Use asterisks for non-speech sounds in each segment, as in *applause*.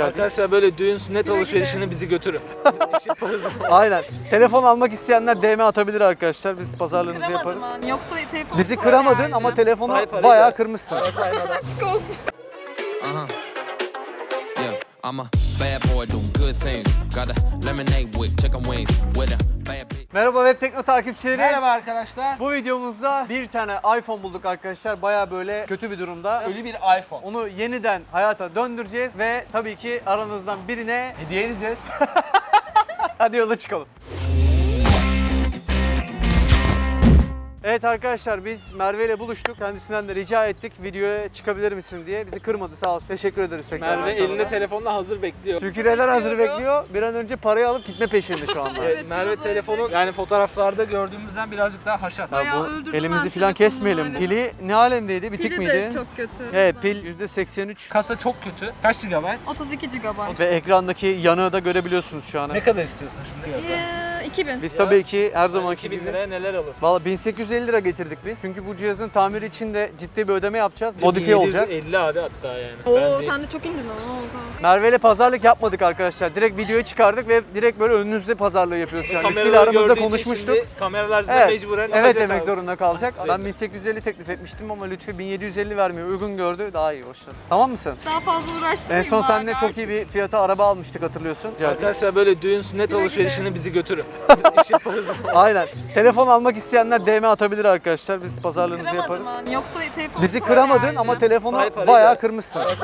Arkadaşlar böyle düğün sünnet alışverişini bizi götürün. *laughs* Biz Aynen. Telefon almak isteyenler DM atabilir arkadaşlar. Biz pazarlığınızı Kıramadım yaparız. hani. Yoksa telefon Bizi sonra kıramadın yerdi. ama telefonu parayı bayağı da. kırmışsın. *laughs* Aşk olsun. Yeah, I'm a bad boy doing good things. Got a lemonade with chicken wings with a. Merhaba Web Tekno takipçileri. Merhaba arkadaşlar. Bu videomuzda bir tane iPhone bulduk arkadaşlar. Bayağı böyle kötü bir durumda. Ölü bir iPhone. Onu yeniden hayata döndüreceğiz ve tabii ki aranızdan birine Hediye edeceğiz. *laughs* hadi yola çıkalım. Evet arkadaşlar biz Merve ile buluştuk. Kendisinden de rica ettik videoya çıkabilir misin diye. Bizi kırmadı sağ olsun. Teşekkür ederiz tekrar. Merve elinde telefonla hazır bekliyor. Çünkü neler hazır bekliyor. Bir an önce parayı alıp gitme peşinde şu anda. *laughs* Evet, Merve öyle. yani fotoğraflarda gördüğümüzden birazcık daha haşat. Ya Bayağı bu öldürdüm elimizi falan kesmeyelim. öyle. Pili ne alemdeydi? Bitik Pili miydi? de çok kötü. Evet pil %83 Kasa çok kötü. Kaç GB? 32 GB. ve ekrandaki yanığı da görebiliyorsunuz şu an. Ne kadar istiyorsun şimdi? Ee, 2000. Biz tabii ki her zamanki 2000 gibi liraya neler alır? Valla 1850 lira getirdik biz. Çünkü bu cihazın tamiri için de ciddi bir ödeme yapacağız. Modifiye olacak. 50 abi hatta yani. Oo Ben de- sen de çok indin ama. Merve ile pazarlık yapmadık arkadaşlar. Direkt videoyu çıkardık ve direkt böyle önünüzde pazarlığı yapıyoruz şu an. Kameraları aramızda gördüğü için konuşmuştuk. şimdi Kameralar da Evet, mecburen evet alacak demek abi. zorunda kalacak. Güzel. Ben 1850 teklif etmiştim ama Lütfü 1750 vermiyor. Uygun gördü. Daha iyi boşver. Tamam mısın? Daha fazla En uğraştırmayayım son bari seninle çok iyi bir fiyata araba almıştık hatırlıyorsun. Arkadaşlar böyle düğün sünnet Güle güle. alışverişini bizi götürün. *laughs* Aynen. Telefon almak isteyenler DM atabilir arkadaşlar. Biz pazarlığınızı Kıramadım yaparız. hani. Yoksa telefon Bizi kıramadın yerdi. ama telefonu parayı bayağı da. kırmışsın. Aşk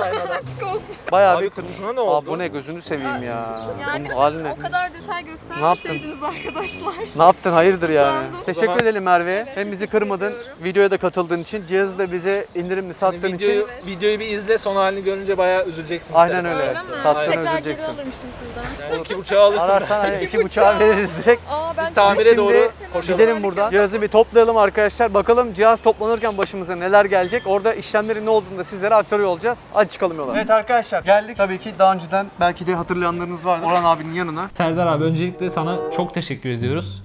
olsun. Bayağı Abi bir kutusuna kırmışsın. ne oldu? Aa, bu ne gözünü seveyim ya. Yani Bunun siz ne? o kadar detay göstermeseydiniz arkadaşlar. Ne yaptın hayırdır yani? Utandım. Teşekkür zaman- edelim Merve. Evet, Hem bizi kırmadın, ediyorum. videoya da katıldığın için, cihazı da bize indirimli sattığın Hani videoyu, için. videoyu bir izle son halini görünce bayağı üzüleceksin. bir Aynen öyle. Öyle mi? Sattığını Tekrar üzüleceksin. geri alırmışım sizden. Yani iki buçuğa alırsın. Ararsan hani İki buçuğa. veririz direkt. Aa ben Biz tamire Şimdi doğru koşalım. Gidelim buradan. Cihazı bir toplayalım arkadaşlar. Bakalım cihaz toplanırken başımıza neler gelecek. Orada işlemlerin ne olduğunu da sizlere aktarıyor olacağız. Hadi çıkalım yola. Evet arkadaşlar geldik. Tabii ki daha önceden belki de hatırlayanlarınız vardır. Orhan abinin yanına. Serdar abi öncelikle sana çok teşekkür ediyoruz.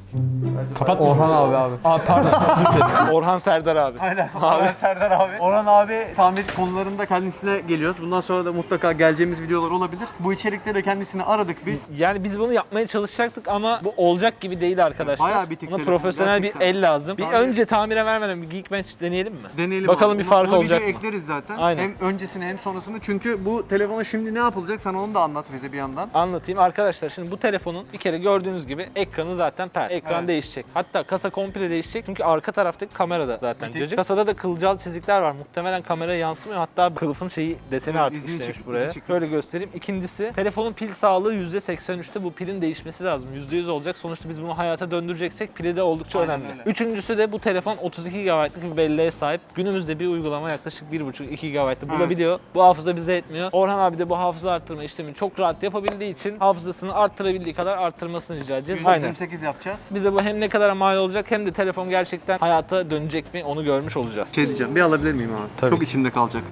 Kapat? Orhan abi abi. Aa pardon. *laughs* Orhan Serdar abi. Aynen. Abi. Serdar abi. Orhan abi tamir konularında kendisine geliyoruz. Bundan sonra da mutlaka geleceğimiz videolar olabilir. Bu içerikte de kendisini aradık biz. Yani biz bunu yapmaya çalışacaktık ama bu olacak gibi değil arkadaşlar. Bayağı bitik Buna telefon, profesyonel gerçekten. bir el lazım. Bir Tamir- önce tamire vermeden bir Geekbench deneyelim mi? Deneyelim Bakalım abi. bir Bunu- fark bunu olacak videoya mı? ekleriz zaten. Aynen. Hem öncesini hem sonrasını. Çünkü bu telefona şimdi ne yapılacak sana onu da anlat bize bir yandan. Anlatayım arkadaşlar şimdi bu telefonun bir kere gördüğünüz gibi ekranı zaten per. Ekran Evet. değişecek. Hatta kasa komple değişecek çünkü arka taraftaki kamera da zaten Bitik. cacık. Kasada da kılcal çizikler var. Muhtemelen kameraya yansımıyor. Hatta kılıfın şeyi deseni Evet, artık işlemiş buraya. Şöyle göstereyim. İkincisi telefonun pil sağlığı %83'te. Bu pilin değişmesi lazım. %100 olacak. Sonuçta biz bunu hayata döndüreceksek pili de oldukça Aynen önemli. öyle. Üçüncüsü de bu telefon 32 GB'lık bir belleğe sahip. Günümüzde bir uygulama yaklaşık 1,5-2 GB'lık bulabiliyor. Bu hafıza bize etmiyor. Orhan abi de bu hafıza arttırma işlemini çok rahat yapabildiği için hafızasını arttırabildiği kadar arttırmasını rica edeceğiz. Aynen. 128 yapacağız. Bize bu hem ne kadar mal olacak hem de telefon gerçekten hayata dönecek mi onu görmüş olacağız. Şey diyeceğim bir alabilir miyim abi? Tabii Çok ki. içimde kalacak.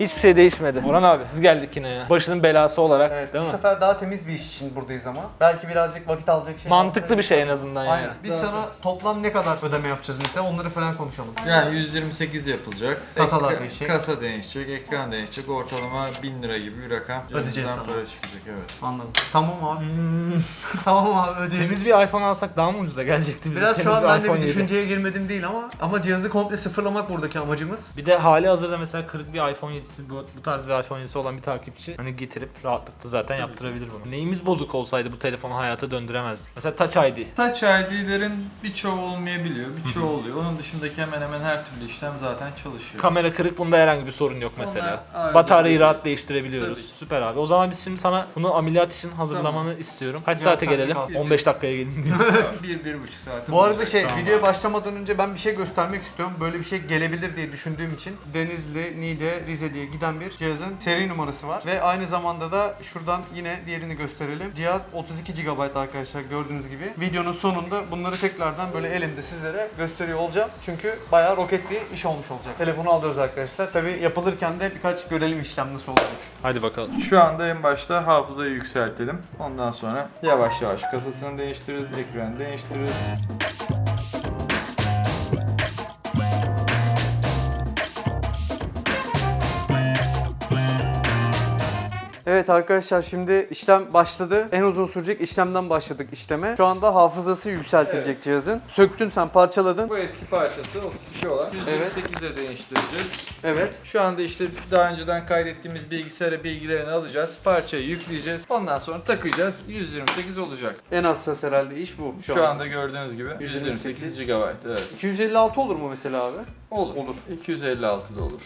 Hiçbir şey değişmedi. Orhan abi biz geldik yine ya. Başının belası olarak Evet, değil bu mi? sefer daha temiz bir iş için buradayız ama. Belki birazcık vakit alacak şey. Mantıklı bir şey en azından yani. Aynen. Biz sana toplam ne kadar ödeme yapacağız mesela onları falan konuşalım. Yani 128 yapılacak. Kasalar Ekra- değişecek. Kasa değişecek, ekran değişecek. Ortalama 1000 lira gibi bir rakam. Ödeyeceğiz Cebimizden sana. para çıkacak evet. Anladım. Tamam abi. *laughs* tamam abi ödeyelim. Temiz bir iPhone alsak daha mı ucuza gelecekti bize? Biraz Temiz şu an ben de iPhone bir 7. düşünceye girmedim değil ama ama cihazı komple sıfırlamak buradaki amacımız. Bir de hali hazırda mesela kırık bir iPhone 7'si bu, bu tarz bir iPhone 7'si olan bir takipçi hani getirip rahatlıkla zaten yaptırabilir bunu. Neyimiz bozuk olsaydı bu telefonu hayata döndüremezdik. Mesela Touch ID. Touch ID'lerin birçoğu olmayabiliyor, birçoğu oluyor. Onun dışındaki hemen hemen her türlü işlem zaten çalışıyor. Kamera kırık bunda herhangi bir sorun yok mesela. Onlar Bataryayı bir- rahat değiştirebiliyoruz. Tabii ki. Süper abi. O zaman biz şimdi sana bunu ameliyat için hazırlamanı istiyorum. Kaç saate saate gelelim? kaldı. 15 dakikaya gelin diyor. *laughs* bir, bir buçuk saat. Bu arada şey videoya başlamadan önce ben bir şey göstermek istiyorum. Böyle bir şey gelebilir diye düşündüğüm için Denizli, Niğde, Rize diye giden bir cihazın seri numarası var. Ve aynı zamanda da şuradan yine diğerini gösterelim. Cihaz 32 GB arkadaşlar gördüğünüz gibi. Videonun sonunda bunları tekrardan böyle elimde sizlere gösteriyor olacağım. Çünkü bayağı roket bir iş olmuş olacak. Telefonu alıyoruz arkadaşlar. Tabi yapılırken de birkaç görelim işlem nasıl olmuş. Hadi bakalım. Şu anda en başta hafızayı yükseltelim. Ondan sonra yavaş yavaş kasasını değiştiririz, ekranı değiştiririz. Evet Evet arkadaşlar şimdi işlem başladı. En uzun sürecek işlemden başladık işleme. Şu anda hafızası yükseltilecek cihazın. Söktün sen parçaladın. Bu eski parçası 32 olan. Evet. 128'e değiştireceğiz. Evet. Şu anda işte daha önceden kaydettiğimiz bilgisayara bilgilerini alacağız. Parçayı yükleyeceğiz. Ondan sonra takacağız. 128 olacak. En hassas herhalde iş bu şu, Şu an. anda gördüğünüz gibi 128 128 GB. Evet. 256 olur mu mesela abi? Olur. Olur. 256 da olur.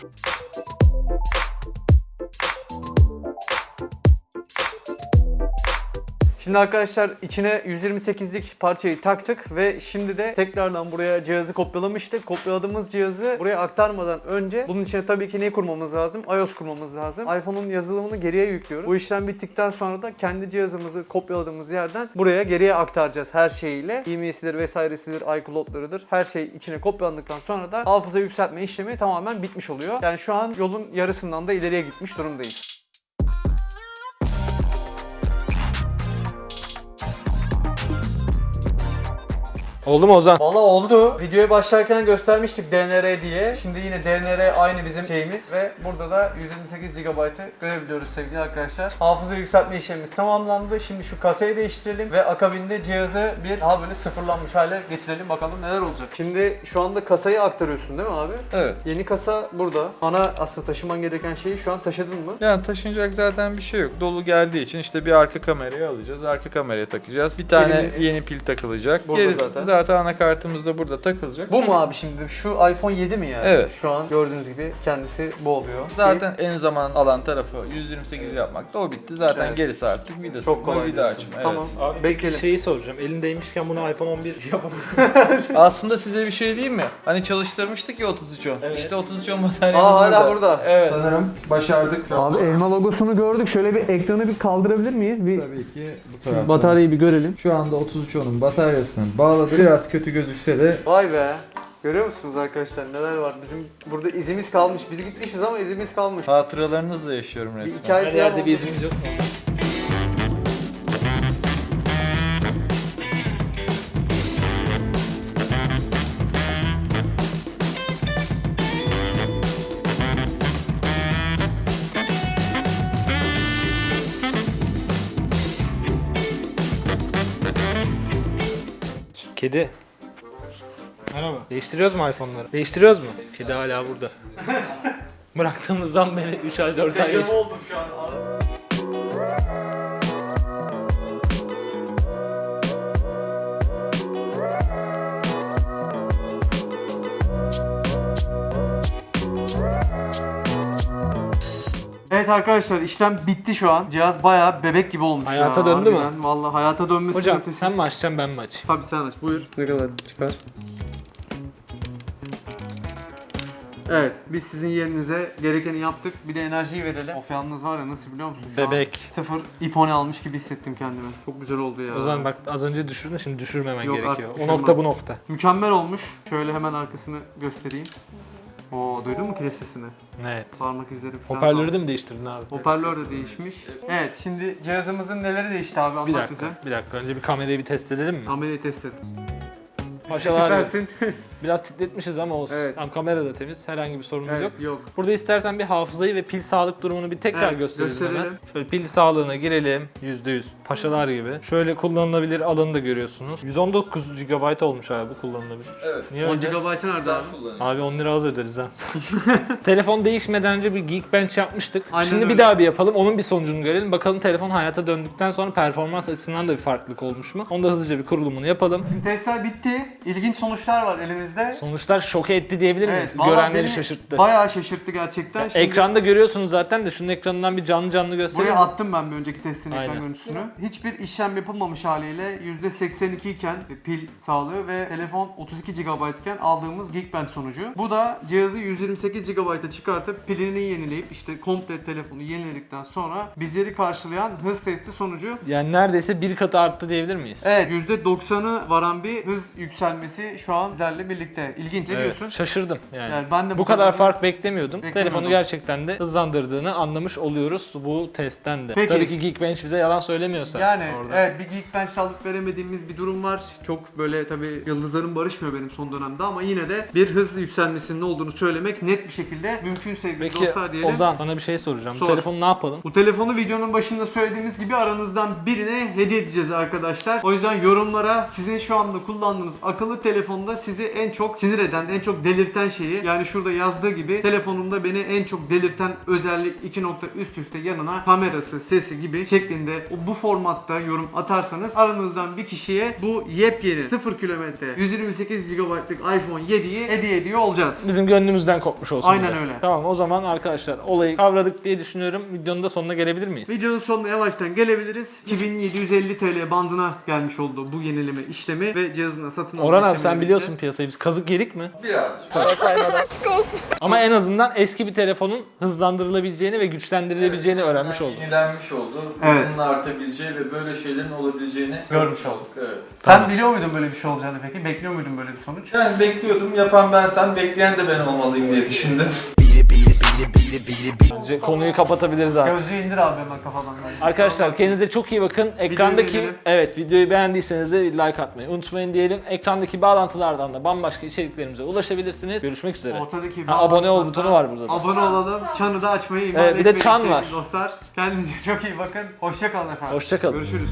Şimdi arkadaşlar içine 128'lik parçayı taktık ve şimdi de tekrardan buraya cihazı kopyalamıştık. Kopyaladığımız cihazı buraya aktarmadan önce bunun içine tabii ki ne kurmamız lazım? iOS kurmamız lazım. iPhone'un yazılımını geriye yüklüyoruz. Bu işlem bittikten sonra da kendi cihazımızı kopyaladığımız yerden buraya geriye aktaracağız her şeyiyle. E-mail'sidir vesairesidir, iCloud'larıdır. Her şey içine kopyalandıktan sonra da hafıza yükseltme işlemi tamamen bitmiş oluyor. Yani şu an yolun yarısından da ileriye gitmiş durumdayız. Oldu mu Ozan? Valla oldu. Videoya başlarken göstermiştik DNR diye. Şimdi yine DNR aynı bizim şeyimiz ve burada da 128 GB'ı görebiliyoruz sevgili arkadaşlar. Hafıza yükseltme işlemimiz tamamlandı. Şimdi şu kasayı değiştirelim ve akabinde cihazı bir daha böyle sıfırlanmış hale getirelim. Bakalım neler olacak. Şimdi şu anda kasayı aktarıyorsun değil mi abi? Evet. Yeni kasa burada. Ana aslında taşıman gereken şeyi şu an taşıdın mı? Yani taşınacak zaten bir şey yok. Dolu geldiği için işte bir arka kamerayı alacağız. Arka kameraya takacağız. Bir tane Elimiz- yeni pil takılacak. Burada Geri- zaten. zaten anakartımız da burada takılacak. Bu mu abi şimdi? Şu iPhone 7 mi yani? Evet. Şu an gördüğünüz gibi kendisi bu oluyor. Zaten en zaman alan tarafı 128 yapmakta. O bitti. Zaten Evet. gerisi artık vida çok kolay. vida diyorsun. açma. Tamam. Abi Bekleyelim. şeyi soracağım. Elindeymişken bunu iPhone 11 yapalım. Evet. Aslında size bir şey diyeyim mi? Hani çalıştırmıştık ya 3310. İşte 3310 bataryamız Aa, hala burada. burada. Evet. Sanırım başardık. Abi elma logosunu gördük. Şöyle bir ekranı bir kaldırabilir miyiz? Bir Tabii ki bu taraftan. bataryayı bir görelim. Şu anda 3310'un bataryasını bağladık. Biraz kötü gözükse de Vay be. Görüyor musunuz arkadaşlar neler var? Bizim burada izimiz kalmış. Biz gitmişiz ama izimiz kalmış. hatıralarınızla yaşıyorum Bir resmen. hikaye Her yerde bir izimiz yok mu? Kedi. Merhaba. Değiştiriyoruz mu iPhone'ları? Değiştiriyoruz mu? Kedi hala burada. *laughs* Bıraktığımızdan beri 3 ay 4 ay geçti. oldum şu an. Evet arkadaşlar işlem bitti şu an. Cihaz bayağı bebek gibi olmuş Hayata ya. döndü mü? harbiden. Vallahi hayata dönmesi Hocam ötesi. sen mi açacaksın ben mi açayım? Tabii sen aç. Buyur. Ne kadar çıkar? Evet, biz sizin yerinize gerekeni yaptık. Bir de enerjiyi verelim. Of yalnız var ya nasıl biliyor musun? Şu an Bebek. sıfır ipone almış gibi hissettim kendimi. Çok güzel oldu ya. O zaman bak az önce düşürdün şimdi düşürmemen Yok, gerekiyor. artık O düşürmem. nokta bu nokta. Mükemmel olmuş. Şöyle hemen arkasını göstereyim. Oo, duydun mu kilit sesini? Evet. Parmak izleri falan. Hoparlörü de mi değiştirdin abi? Hoparlör de değişmiş. Evet, şimdi cihazımızın neleri değişti abi anlat Bir dakika, bize. bir dakika. Önce bir kamerayı bir test edelim mi? Kamerayı test et. Paşalar Süpersin. *laughs* biraz titretmişiz ama olsun. Evet. Tam kamera da temiz. Herhangi bir sorunumuz evet, yok. yok. Burada istersen bir hafızayı ve pil sağlık durumunu bir tekrar Evet, gösterelim, gösterelim. hemen. Şöyle pil sağlığına girelim. %100. Paşalar gibi. Şöyle kullanılabilir alanı da görüyorsunuz. 119 GB olmuş abi bu kullanılabilir. Evet. Niye 10 öyle? GB nerede abi? Abi 10 lira az öderiz ha. *laughs* telefon değişmeden önce bir Geekbench yapmıştık. Aynen Şimdi öyle. bir daha bir yapalım. Onun bir sonucunu görelim. Bakalım telefon hayata döndükten sonra performans açısından da bir farklılık olmuş mu? Onu da hızlıca bir kurulumunu yapalım. Şimdi testler bitti. İlginç sonuçlar var elimizde. Sonuçlar şok etti diyebilir miyiz? Evet, Görenleri şaşırttı. Bayağı şaşırttı gerçekten. Şimdi Ekranda görüyorsunuz zaten de şunun ekranından bir canlı canlı gösterelim. Buraya attım ben bir önceki testin ekran Aynen. görüntüsünü. Hiçbir işlem yapılmamış haliyle %82 iken pil sağlığı ve telefon 32 GB iken aldığımız Geekbench sonucu. Bu da cihazı 128 GB'a çıkartıp pilini yenileyip işte komple telefonu yeniledikten sonra bizleri karşılayan hız testi sonucu. Yani neredeyse bir katı arttı diyebilir miyiz? Evet %90'ı varan bir hız yükselmesi yükselmesi şu an sizlerle birlikte. İlginç. Ne diyorsun? Şaşırdım yani. Yani ben de bu, bu kadar kadar- fark beklemiyordum. Beklemiyordum. Telefonu gerçekten de hızlandırdığını anlamış oluyoruz bu testten de. Peki. Tabii ki Geekbench bize yalan söylemiyorsa. Yani orada. evet bir Geekbench alıp veremediğimiz bir durum var. Çok böyle tabii yıldızlarım barışmıyor benim son dönemde ama yine de bir hız yükselmesinin olduğunu söylemek net bir şekilde mümkün sevgili Peki dostlar diyelim. Ozan sana bir şey soracağım. Sor. Bu telefonu ne yapalım? Bu telefonu videonun başında söylediğimiz gibi aranızdan birine hediye edeceğiz arkadaşlar. O yüzden yorumlara sizin şu anda kullandığınız akıllı telefonda sizi en çok sinir eden, en çok delirten şeyi yani şurada yazdığı gibi telefonumda beni en çok delirten özellik iki nokta üst üste yanına kamerası, sesi gibi şeklinde bu formatta yorum atarsanız aranızdan bir kişiye bu yepyeni 0 kilometre 128 GB'lık iPhone 7'yi hediye ediyor olacağız. Bizim gönlümüzden kopmuş olsun. Aynen öyle. Tamam o zaman arkadaşlar olayı kavradık diye düşünüyorum. Videonun da sonuna gelebilir miyiz? Videonun sonuna yavaştan gelebiliriz. 2750 TL bandına gelmiş oldu bu yenileme işlemi ve cihazına satın alma Orhan abi sen biliyorsun piyasayı biz kazık yedik mi? Birazcık. Aşk olsun. Ama en azından eski bir telefonun hızlandırılabileceğini ve güçlendirilebileceğini öğrenmiş olduk. Yenilenmiş oldu. Evet. Hızının artabileceği ve böyle şeylerin olabileceğini Görmüş olduk. Evet. Sen biliyor muydun böyle bir şey olacağını peki? Bekliyor muydun böyle bir sonuç? Yani bekliyordum. Yapan bensem bekleyen de ben olmalıyım diye düşündüm. Bence konuyu kapatabiliriz artık. Gözlüğü indir abi hemen kafadan. Arkadaşlar kendinize çok iyi bakın. Ekrandaki evet videoyu beğendiyseniz de like atmayı unutmayın diyelim. Ekrandaki bağlantılardan da bambaşka içeriklerimize ulaşabilirsiniz. Görüşmek üzere. Ortadaki Ha, abone ol butonu var burada da. Abone olalım. Çanı da açmayı ihmal Evet, bir de çan var. Dostlar kendinize çok iyi bakın. Hoşça kalın efendim. Hoşça kalın. Görüşürüz.